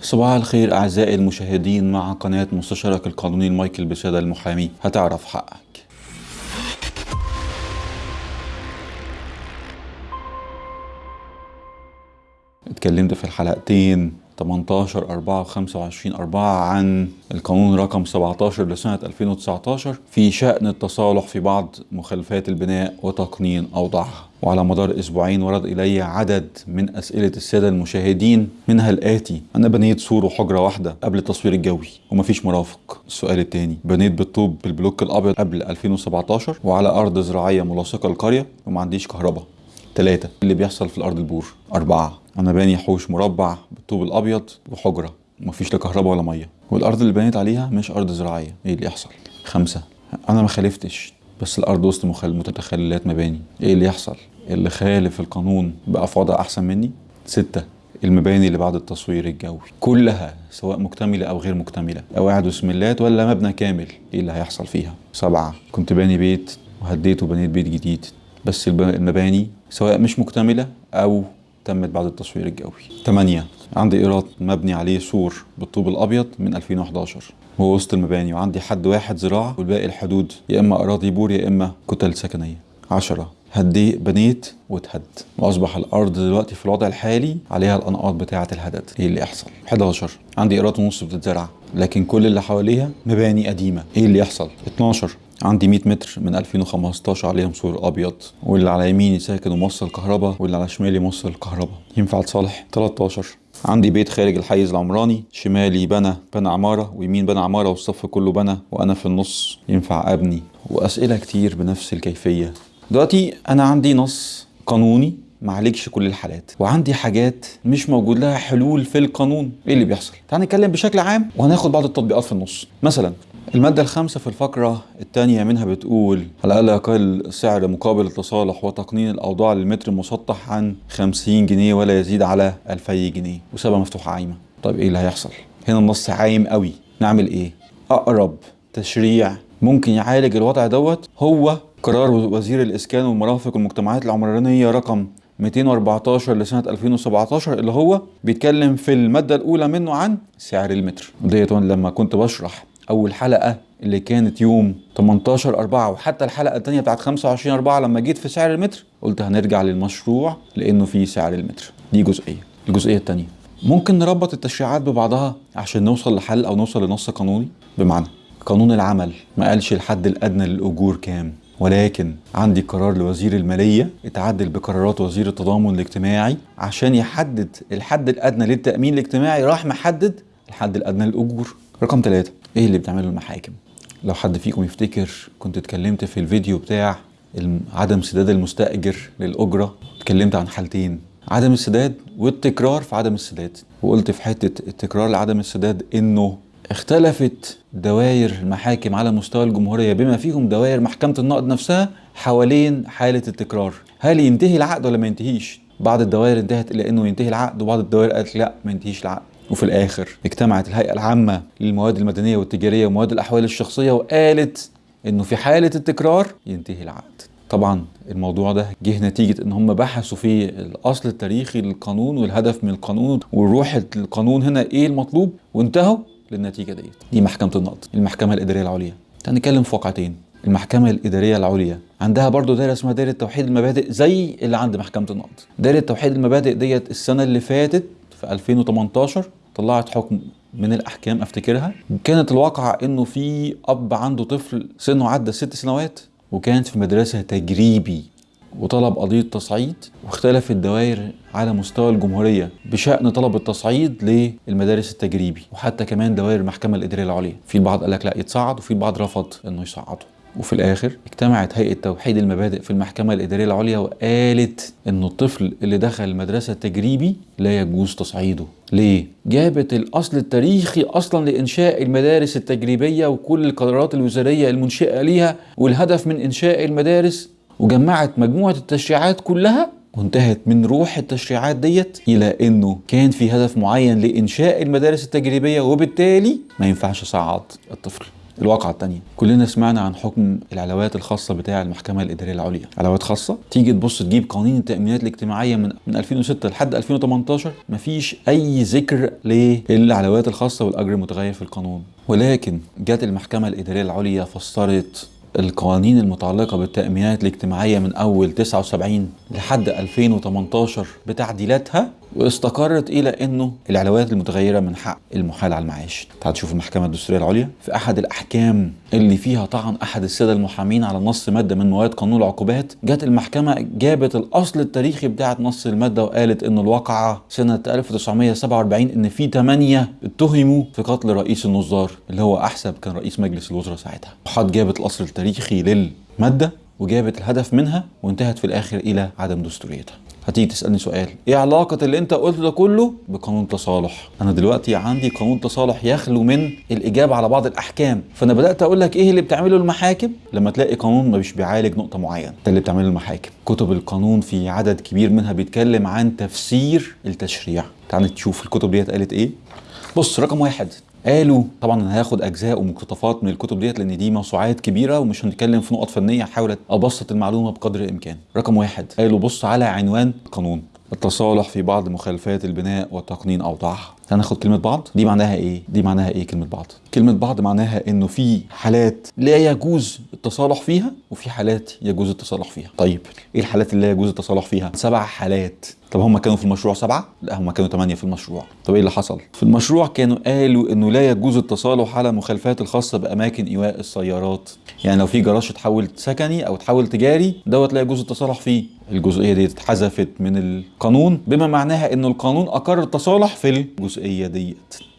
صباح الخير أعزائي المشاهدين مع قناة مستشارك القانوني لمايكل بسادة المحامي. هتعرف حقك. اتكلمت في الحلقتين 18 4 25 4 عن القانون رقم 17 لسنة 2019 في شأن التصالح في بعض مخالفات البناء وتقنين أوضاعها. وعلى مدار أسبوعين ورد إلي عدد من أسئلة السادة المشاهدين منها الآتي أنا بنيت سور وحجرة واحدة قبل التصوير الجوي ومفيش مرافق. السؤال الثاني بنيت بالطوب بالبلوك الأبيض قبل 2017 وعلى أرض زراعية ملاصقة للقرية وما عنديش كهرباء. ثلاثة اللي بيحصل في الأرض البور. أربعة أنا باني حوش مربع بالطوب الأبيض وحجره مفيش لا كهرباء ولا مية. والأرض اللي بنيت عليها مش أرض زراعية إيه اللي يحصل؟ خمسة أنا ما خالفتش بس الأرض وسط مخل... متخللات مباني إيه اللي يحصل؟ اللي خالف القانون بقى في وضع أحسن مني؟ ستة المباني اللي بعد التصوير الجوي كلها سواء مكتملة أو غير مكتملة أو قاعد وسملات ولا مبنى كامل إيه اللي هيحصل فيها؟ سبعة كنت باني بيت وهديت وبنيت بيت جديد بس المباني سواء مش مكتملة أو تمت بعد التصوير الجوي. 8 عندي قيراط مبني عليه سور بالطوب الأبيض من 2011 هو وسط المباني وعندي حد واحد زراعة والباقي الحدود يا إما أراضي بور يا إما كتل سكنية. 10 هدي بنيت واتهد. وأصبح الأرض دلوقتي في الوضع الحالي عليها الأنقاض بتاعة الهدد. إيه اللي يحصل؟ 11 عندي قيراط ونص بتتزرع لكن كل اللي حواليها مباني قديمة. إيه اللي يحصل؟ 12 عندي 100 متر من 2015 عليهم سور أبيض واللي على يميني ساكن وموصل كهرباء واللي على شمالي موصل كهرباء ينفع تصالح؟ 13 عندي بيت خارج الحيز العمراني شمالي بنى بنى عمارة ويمين بنى عمارة والصف كله بنى وأنا في النص. ينفع أبني. وأسئلة كتير بنفس الكيفية. دلوقتي أنا عندي نص قانوني معالجش كل الحالات وعندي حاجات مش موجود لها حلول في القانون. إيه اللي بيحصل؟ تعال نتكلم بشكل عام وهناخد بعض التطبيقات في النص. مثلا المادة الخامسة في الفقرة الثانية منها بتقول على الأقل يقل سعر مقابل التصالح وتقنين الأوضاع للمتر المسطح عن 50 جنيه ولا يزيد على 2000 جنيه وسابها مفتوحة عايمة طيب إيه اللي هيحصل؟ هنا النص عايم قوي نعمل إيه؟ أقرب تشريع ممكن يعالج الوضع دوت هو قرار وزير الإسكان والمرافق والمجتمعات العمرانية رقم 214 لسنة 2017 اللي هو بيتكلم في المادة الأولى منه عن سعر المتر وديت لما كنت بشرح أول حلقة اللي كانت يوم 18 4 وحتى الحلقة التانية بتاعت 25 4 لما جيت في سعر المتر قلت هنرجع للمشروع لأنه في سعر المتر. دي جزئية. الجزئية التانية. ممكن نربط التشريعات ببعضها عشان نوصل لحل أو نوصل لنص قانوني؟ بمعنى قانون العمل ما قالش الحد الأدنى للأجور كام ولكن عندي قرار لوزير المالية اتعدل بقرارات وزير التضامن الاجتماعي عشان يحدد الحد الأدنى للتأمين الاجتماعي راح محدد الحد الأدنى للأجور. رقم ثلاثة إيه اللي بتعمله المحاكم؟ لو حد فيكم يفتكر كنت اتكلمت في الفيديو بتاع عدم سداد المستأجر للأجرة اتكلمت عن حالتين عدم السداد والتكرار في عدم السداد. وقلت في حتة التكرار لعدم السداد إنه اختلفت دوائر المحاكم على مستوى الجمهورية بما فيهم دوائر محكمة النقد نفسها حوالين حالة التكرار. هل ينتهي العقد ولا ما ينتهيش؟ بعض الدوائر انتهت إلى إنه ينتهي العقد وبعض الدوائر قالت لأ ما ينتهيش العقد. وفي الآخر اجتمعت الهيئة العامة للمواد المدنية والتجارية ومواد الأحوال الشخصية وقالت إنه في حالة التكرار ينتهي العقد. طبعا الموضوع ده جه نتيجة إن هم بحثوا في الأصل التاريخي للقانون والهدف من القانون والروح القانون هنا إيه المطلوب؟ وانتهوا للنتيجة ديت. دي محكمة النقد المحكمة الإدارية العليا. هنتكلم في واقعتين. المحكمة الإدارية العليا عندها برضو دايرة اسمها دايرة توحيد المبادئ زي اللي عند محكمة النقد. دايرة توحيد المبادئ ديت السنة اللي فاتت في 2018 طلعت حكم من الأحكام أفتكرها. كانت الواقعة إنه في أب عنده طفل سنه عدى ست سنوات وكانت في مدرسة تجريبي وطلب قضية تصعيد واختلف الدوائر على مستوى الجمهورية بشأن طلب التصعيد للمدارس التجريبي وحتى كمان دوائر المحكمة الإدارية العليا. في البعض قال لك لا يتصعد وفي البعض رفض إنه يصعده وفي الآخر اجتمعت هيئة توحيد المبادئ في المحكمة الإدارية العليا وقالت إنه الطفل اللي دخل المدرسة التجريبي لا يجوز تصعيده ليه؟ جابت الأصل التاريخي أصلا لإنشاء المدارس التجريبية وكل القرارات الوزارية المنشئة ليها والهدف من إنشاء المدارس وجمعت مجموعة التشريعات كلها وانتهت من روح التشريعات ديت إلى إنه كان في هدف معين لإنشاء المدارس التجريبية وبالتالي ما ينفعش اصعد الطفل الواقعة التانية. كلنا سمعنا عن حكم العلاوات الخاصة بتاع المحكمة الإدارية العليا. علاوات خاصة؟ تيجي تبص تجيب قوانين التأمينات الاجتماعية من من 2006 لحد 2018 مفيش أي ذكر للعلاوات الخاصة والأجر المتغير في القانون. ولكن جت المحكمة الإدارية العليا فسرت القوانين المتعلقة بالتأمينات الاجتماعية من أول 79 لحد 2018 بتعديلاتها واستقرت إلى أنه العلاوات المتغيرة من حق المحال على المعاش. تعال تشوف المحكمة الدستورية العليا. في أحد الأحكام اللي فيها طعن أحد السادة المحامين على نص مادة من مواد قانون العقوبات جت المحكمة جابت الأصل التاريخي بتاعة نص المادة وقالت أن الواقعة سنة 1947 أن في ثمانية اتهموا في قتل رئيس النظار اللي هو أحسب كان رئيس مجلس الوزراء ساعتها. وحد جابت الأصل التاريخي للمادة وجابت الهدف منها وانتهت في الآخر إلى عدم دستوريتها. هتيجي تسألني سؤال. إيه علاقة اللي أنت قلته ده كله بقانون التصالح أنا دلوقتي عندي قانون تصالح يخلو من الإجابة على بعض الأحكام. فأنا بدأت أقول لك إيه اللي بتعمله المحاكم؟ لما تلاقي قانون مش بيعالج نقطة معينة. ده اللي بتعمله المحاكم. كتب القانون في عدد كبير منها بيتكلم عن تفسير التشريع. تعال تشوف الكتب ديت قالت إيه. بص رقم واحد. قالوا طبعا أنا هاخد أجزاء ومقتطفات من الكتب ديت لأن دي موسوعات كبيرة ومش هنتكلم في نقط فنية هحاول أبسط المعلومة بقدر الإمكان. رقم واحد قالوا بص على عنوان القانون التصالح في بعض مخالفات البناء وتقنين اوضاعها هناخد كلمة بعض دي معناها إيه؟ دي معناها إيه كلمة بعض؟ كلمة بعض معناها إنه في حالات لا يجوز التصالح فيها وفي حالات يجوز التصالح فيها. طيب إيه الحالات اللي لا يجوز التصالح فيها؟ سبع حالات. طب هم كانوا في المشروع سبعة؟ لا هم كانوا ثمانية في المشروع. طب إيه اللي حصل؟ في المشروع كانوا قالوا إنه لا يجوز التصالح على المخالفات الخاصة بأماكن إيواء السيارات. يعني لو في جراج اتحول سكني أو اتحول تجاري دوت لا يجوز التصالح فيه. الجزئية دي اتحذفت من القانون بما معناها إنه القانون أقر التصالح في الجزئية ديت.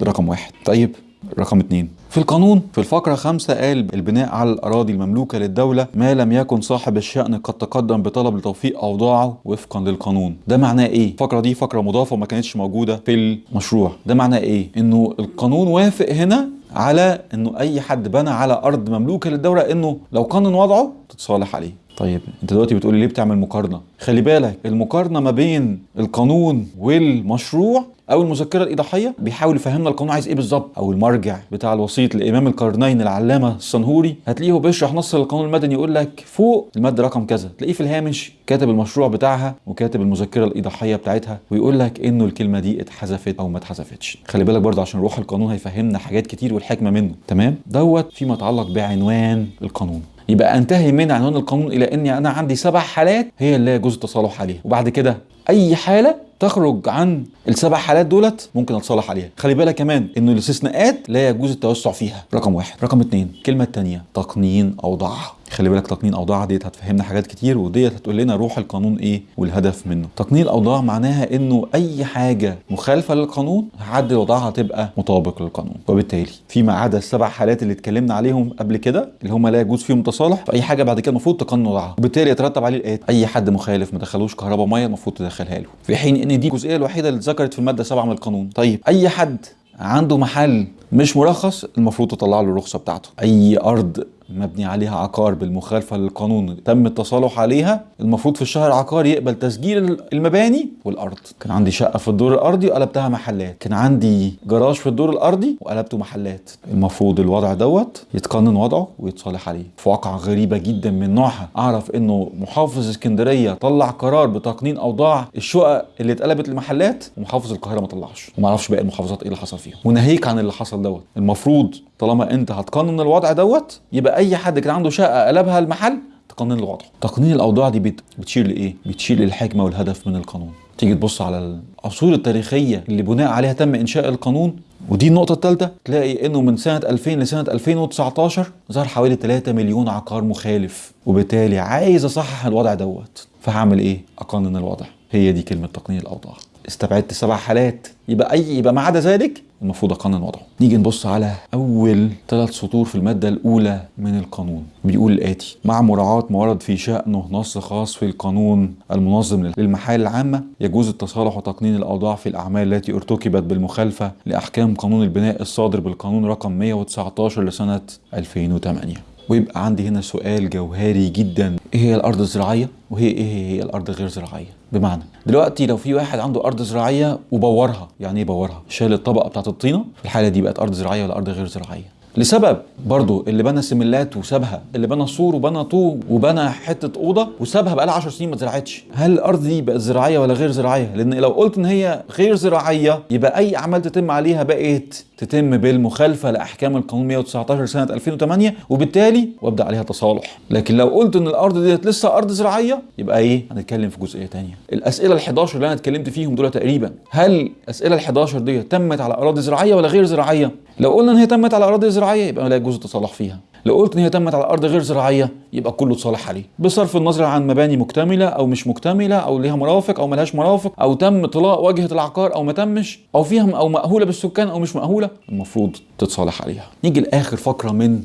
ده رقم واحد. طيب رقم اتنين في القانون في الفقرة خمسة قال البناء على الأراضي المملوكة للدولة ما لم يكن صاحب الشأن قد تقدم بطلب لتوفيق أوضاعه وفقا للقانون ده معناه إيه؟ الفقرة دي فقرة مضافة وما كانتش موجودة في المشروع ده معناه إيه؟ إنه القانون وافق هنا على إنه أي حد بنى على أرض مملوكة للدولة إنه لو قانون وضعه تتصالح عليه طيب انت دلوقتي بتقولي ليه بتعمل مقارنة؟ خلي بالك المقارنة ما بين القانون والمشروع أو المذكرة الايضاحيه بيحاول يفهمنا القانون عايز إيه بالظبط. أو المرجع بتاع الوسيط لإمام القرنين العلامة الصنهوري هتلاقيه بيشرح نص القانون المدني يقول لك فوق المادة رقم كذا. تلاقيه في الهامش كاتب المشروع بتاعها وكاتب المذكرة الايضاحيه بتاعتها ويقول لك إنه الكلمة دي اتحذفت أو ما اتحذفتش. خلي بالك برضه عشان روح القانون هيفهمنا حاجات كتير والحكمة منه. تمام؟ دوت فيما يتعلق بعنوان القانون. يبقى أنتهي من عنوان القانون إلى إني أنا عندي سبع حالات هي اللي يجوز التصالح عليها. وبعد كده أي حالة تخرج عن السبع حالات دولت ممكن اتصالح عليها. خلي بالك كمان إنه الاستثناءات لا يجوز التوسع فيها. رقم واحد. رقم اتنين. الكلمة الثانية تقنين اوضاعها خلي بالك تقنين أوضاع ديت هتفهمنا حاجات كتير وديت هتقول لنا روح القانون إيه والهدف منه. تقنين الاوضاع معناها إنه أي حاجة مخالفة للقانون هعدل وضعها تبقى مطابق للقانون. وبالتالي فيما عدا السبع حالات اللي اتكلمنا عليهم قبل كده اللي هم لا يجوز فيهم تصالح فأي حاجة بعد كده المفروض تقنن وضعها. وبالتالي يترتب عليه الاتي أي حد مخالف ما دخلوش كهرباء ميه المفروض تدخلها له. في حين ان دي الجزئية الوحيدة اللي اتذكرت في المادة 7 من القانون. طيب أي حد عنده محل مش مرخص المفروض تطلع له الرخصة بتاعته. أي أرض مبني عليها عقار بالمخالفة للقانون تم التصالح عليها المفروض في الشهر العقاري يقبل تسجيل المباني والأرض. كان عندي شقة في الدور الأرضي وقلبتها محلات. كان عندي جراج في الدور الأرضي وقلبته محلات. المفروض الوضع دوت يتقنن وضعه ويتصالح عليه. في واقعة غريبة جدا من نوعها. أعرف إنه محافظ اسكندرية طلع قرار بتقنين أوضاع الشقق اللي اتقلبت لمحلات ومحافظ القاهرة ما طلعش. وما أعرفش باقي المحافظات إيه اللي حصل فيهم. وناهيك عن اللي حصل دوت. المفروض طالما انت هتقنن الوضع دوت يبقى أي حد كان عنده شقة قلبها المحل تقنن الوضع. تقنين الأوضاع دي بت- بتشير لإيه؟ بتشير للحكمة والهدف من القانون. تيجي تبص على العصور التاريخية اللي بناء عليها تم إنشاء القانون ودي النقطة الثالثة تلاقي إنه من سنة 2000 لسنة 2019 ظهر حوالي 3 مليون عقار مخالف وبالتالي عايز أصحح الوضع دوت. فهعمل إيه؟ أقنن الوضع. هي دي كلمة تقنين الأوضاع. استبعدت سبع حالات. يبقى اي يبقى ما عدا ذلك المفروض أقنن وضعه. نيجي نبص على أول ثلاث سطور في المادة الأولى من القانون. بيقول الاتي مع مراعاة ما ورد في شأنه نص خاص في القانون المنظم للمحال العامة يجوز التصالح وتقنين الأوضاع في الأعمال التي ارتكبت بالمخالفة لأحكام قانون البناء الصادر بالقانون رقم 119 لسنة 2008 ويبقى عندي هنا سؤال جوهري جدا. إيه هي الأرض الزراعية؟ وهي إيه هي الأرض غير زراعية؟ بمعنى. دلوقتي لو في واحد عنده أرض زراعية وبورها يعني إيه بورها؟ شال الطبقة بتاعت الطينة في الحالة دي بقت أرض زراعية ولا أرض غير زراعية. لسبب برضو اللي بنى سملات وسابها اللي بنى سور وبنى طوب وبنى حتة أوضة وسابها بقى لها 10 سنين ما اتزرعتش. هل الأرض دي بقت زراعية ولا غير زراعية؟ لأن لو قلت إن هي غير زراعية يبقى أي أعمال تتم عليها بقت تتم بالمخالفة لأحكام القانون 119 سنة 2008 وبالتالي وأبدأ عليها تصالح. لكن لو قلت إن الأرض ديت لسه أرض زراعية يبقى إيه؟ هنتكلم في جزئية تانية. الأسئلة ال11 اللي أنا اتكلمت فيهم دول تقريبا هل الأسئلة ال11 دي تمت على أراضي زراعية ولا غير زراعية؟ لو قلنا إن هي تمت على أراضي زراعية يبقى لا يجوز التصالح فيها. لو قلت إن هي تمت على أرض غير زراعية يبقى كله اتصالح عليه. بصرف النظر عن مباني مكتملة أو مش مكتملة أو ليها مرافق أو ملهاش مرافق أو تم طلاء واجهة العقار أو ما تمش أو فيها أو مأهوله بالسكان أو مش مأهوله المفروض تتصالح عليها. نيجي لآخر فقرة من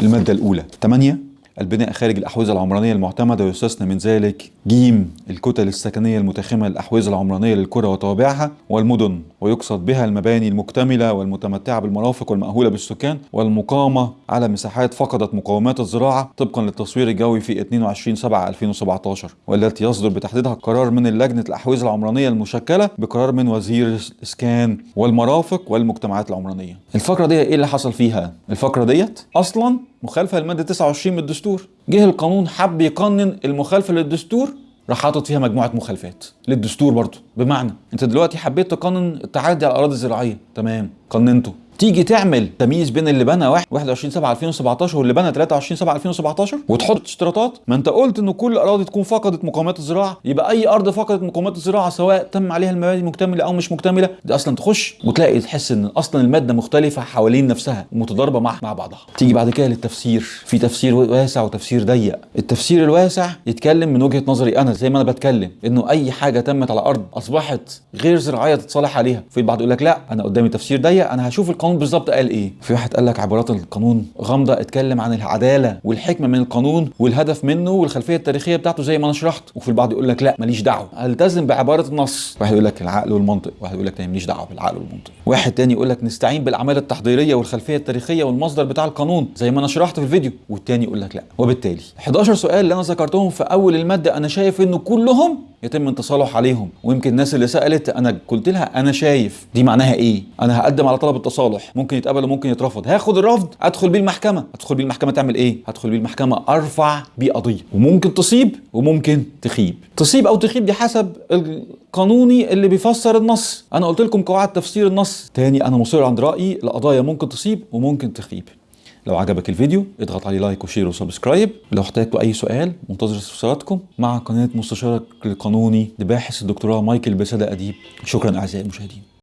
المادة الأولى. 8 البناء خارج الأحوزة العمرانية المعتمدة ويستثنى من ذلك جيم الكتل السكنية المتخمة للأحوزة العمرانية للقرى وتوابعها والمدن ويقصد بها المباني المكتملة والمتمتعة بالمرافق والمأهولة بالسكان والمقامة على مساحات فقدت مقومات الزراعة طبقا للتصوير الجوي في 22 7 2017 والتي يصدر بتحديدها قرار من لجنة الأحوزة العمرانية المشكلة بقرار من وزير الإسكان والمرافق والمجتمعات العمرانية الفقرة دي إيه اللي حصل فيها؟ الفقرة ديت أصلا مخالفة للمادة 29 من الدستور جه القانون حب يقنن المخالفة للدستور راح حاطط فيها مجموعة مخالفات للدستور برضه. بمعنى انت دلوقتي حبيت تقنن التعدي على الأراضي الزراعية تمام. قننته. تيجي تعمل تمييز بين اللي بنى 21 7 2017 واللي بنى 23 7 2017 وتحط اشتراطات. ما انت قلت إن كل اراضي تكون فقدت مقومات الزراعة. يبقى أي أرض فقدت مقومات الزراعة سواء تم عليها المباني مكتملة أو مش مكتملة دي أصلا تخش وتلاقي تحس إن أصلا المادة مختلفة حوالين نفسها ومتضاربه مع مع بعضها. تيجي بعد كده للتفسير. في تفسير واسع وتفسير ضيق. التفسير الواسع يتكلم من وجهة نظري أنا زي ما أنا بتكلم إنه أي حاجة تمت على أرض أصبحت غير زراعية تتصالح عليها. في البعض يقول لك لا أنا قدامي تفسير ضيق أنا هشوف القانون بالظبط قال إيه؟ في واحد قال لك عبارات القانون غامضة اتكلم عن العدالة والحكمة من القانون والهدف منه والخلفية التاريخية بتاعته زي ما أنا شرحت. وفي البعض يقول لك لا ماليش دعوة. ألتزم بعبارة النص. واحد يقول لك العقل والمنطق. واحد يقول لك تاني ماليش دعوة بالعقل والمنطق. واحد تاني يقول لك نستعين بالأعمال التحضيرية والخلفية التاريخية والمصدر بتاع القانون زي ما أنا شرحت في الفيديو. والتاني يقول لك لا. وبالتالي 11 سؤال اللي أنا ذكرتهم في أول المادة أنا شايف إنه كلهم يتم التصالح عليهم. ويمكن الناس اللي سألت أنا قلت لها أنا شايف دي معناها إيه؟ أنا هقدم على طلب التصالح. ممكن يتقبل وممكن يترفض. هاخد الرفض أدخل بيه المحكمه أدخل بيه المحكمه تعمل إيه؟ هدخل بيه المحكمه أرفع بيه قضيه وممكن تصيب وممكن تخيب. تصيب أو تخيب دي حسب القانوني اللي بيفسر النص. أنا قلت لكم قواعد تفسير النص. تاني أنا مصر عند رأيي القضايا ممكن تصيب وممكن تخيب. لو عجبك الفيديو اضغط عليه like و share و subscribe. لو احتجتوا أي سؤال منتظر استفساراتكم مع قناة مستشارك القانوني لباحث الدكتوراه مايكل بسادة أديب. شكرا أعزائي المشاهدين.